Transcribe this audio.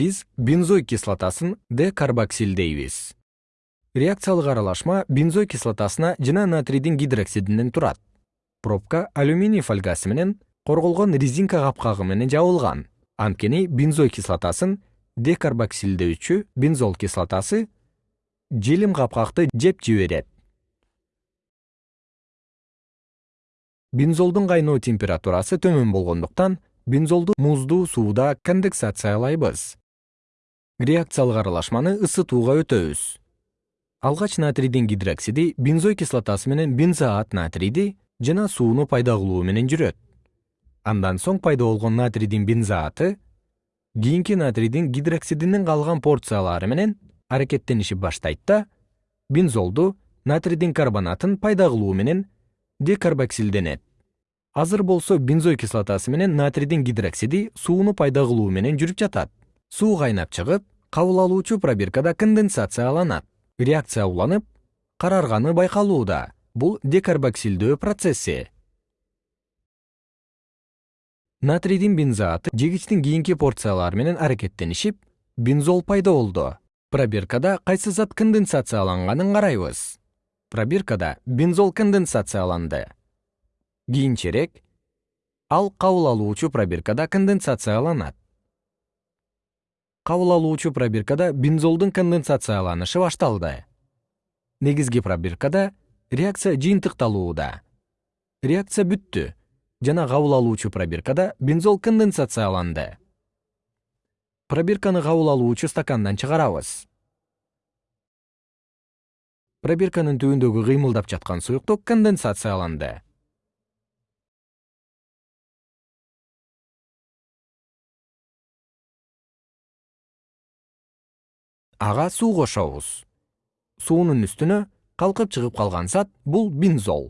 биз бензой кислотасын декарбоксилдейбиз. Реакциялык аралашма бензой кислотасына жана натрийдин гидроксидинен турат. Пробка алюминий фольгасы менен корголгон резинка капкагы менен жабылган. Анткени бензой кислотасын декарбоксилдөөчү бензол кислотасы желим капкакты жеп жиберет. Бензолдун кайноо температурасы төмөн болгондуктан бензолду муздуу сууда конденсациялайбыз реакциялык аралашманы ысытууга өтөбүз. Алгач натрийдин гидроксиди бензой кислотасы менен бензоат натрийди жана сууну пайда кылуу менен жүрөт. Андан соң пайда болгон натрийдин бензоаты кийинки натрийдин гидроксидинин калган порциялары менен аракеттенишип баштайт да бензолду натрийдин карбонатын пайда кылуу менен декарбоксилденет. Азыр болсо бензой кислотасы менен натрийдин гидроксиди сууну пайда кылуу менен жүрүп жатат. Суу кайнап чыгып кабыл алуучу пробиркада конденсацияланат. Реакция уланып карарганы байкалууда. Бул декарбоксилдөө процесси натрийдин бензоаты жегичтин кийинки порциялары менен аракеттенишип бензол пайда болду. Пробиркада кайсы зат конденсацияланганын карайбыз. Пробиркада бензол конденсацияланды. Кийинчерээк ал кабыл алуучу пробиркада конденсацияланат кабыл алуучу пробиркада бензолдун конденсацияланышы башталды. Негизги пробиркада реакция жыйынтыкталууда. Реакция бүттү жана кабыл алуучу пробиркада бензол конденсацияланды. Пробирканы кабыл алуучу стакандан чыгарабыз. Пробирканын түбүндөгү кыймылдап жаткан суюктук конденсацияланды ага суу кошобуз. Суунун үстүнө калкып чыгып калган зат бул бензол